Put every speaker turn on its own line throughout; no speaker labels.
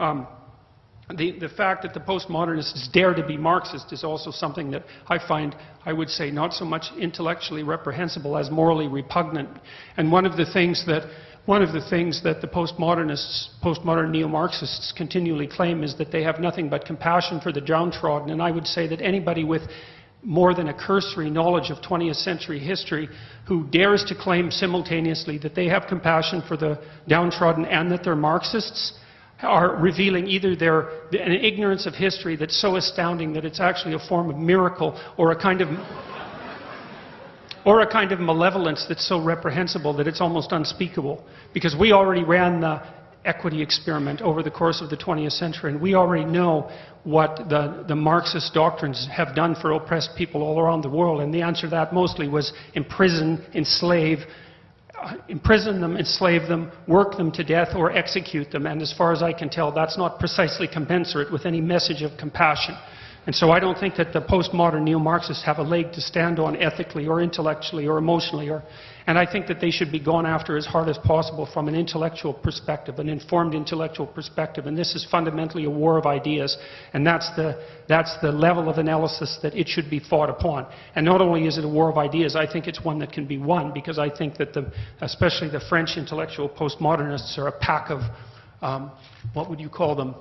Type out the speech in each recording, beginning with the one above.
Um, the, the fact that the postmodernists dare to be Marxist is also something that I find, I would say, not so much intellectually reprehensible as morally repugnant. And one of the things that one of the things that the postmodernists, postmodern neo-Marxists continually claim is that they have nothing but compassion for the downtrodden. And I would say that anybody with more than a cursory knowledge of 20th century history who dares to claim simultaneously that they have compassion for the downtrodden and that they're Marxists are revealing either their an ignorance of history that's so astounding that it's actually a form of miracle or a kind of or a kind of malevolence that's so reprehensible that it's almost unspeakable. Because we already ran the equity experiment over the course of the 20th century and we already know what the, the Marxist doctrines have done for oppressed people all around the world. And the answer to that mostly was imprison, enslave, imprison them, enslave them, work them to death, or execute them. And as far as I can tell, that's not precisely commensurate with any message of compassion. And so I don't think that the postmodern neo-Marxists have a leg to stand on ethically or intellectually or emotionally. Or, and I think that they should be gone after as hard as possible from an intellectual perspective, an informed intellectual perspective. And this is fundamentally a war of ideas. And that's the, that's the level of analysis that it should be fought upon. And not only is it a war of ideas, I think it's one that can be won because I think that the, especially the French intellectual postmodernists are a pack of, um, what would you call them?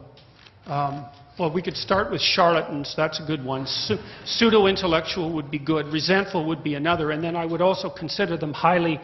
Um, well, we could start with charlatans. That's a good one. Pseudo-intellectual would be good. Resentful would be another. And then I would also consider them highly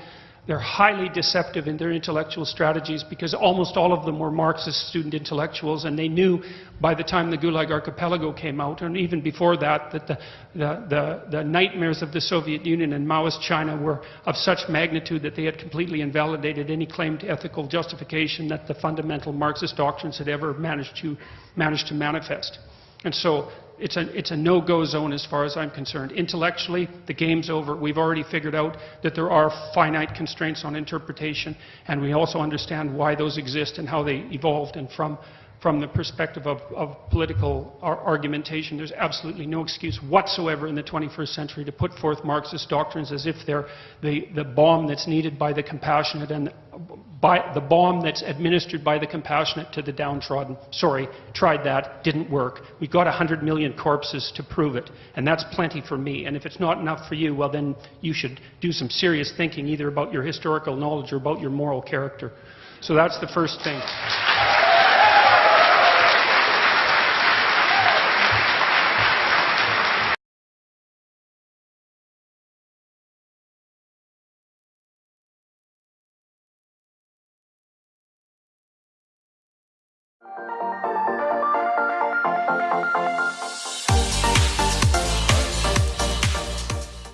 they're highly deceptive in their intellectual strategies because almost all of them were Marxist student intellectuals, and they knew by the time the Gulag Archipelago came out, and even before that, that the, the, the, the nightmares of the Soviet Union and Maoist China were of such magnitude that they had completely invalidated any claim to ethical justification that the fundamental Marxist doctrines had ever managed to, managed to manifest. And so it's a, it's a no-go zone as far as I'm concerned. Intellectually, the game's over. We've already figured out that there are finite constraints on interpretation, and we also understand why those exist and how they evolved. And from from the perspective of, of political ar argumentation, there's absolutely no excuse whatsoever in the 21st century to put forth Marxist doctrines as if they're the, the balm that's needed by the compassionate and by the balm that's administered by the compassionate to the downtrodden. Sorry, tried that, didn't work. We've got 100 million corpses to prove it, and that's plenty for me. And if it's not enough for you, well, then you should do some serious thinking either about your historical knowledge or about your moral character. So that's the first thing.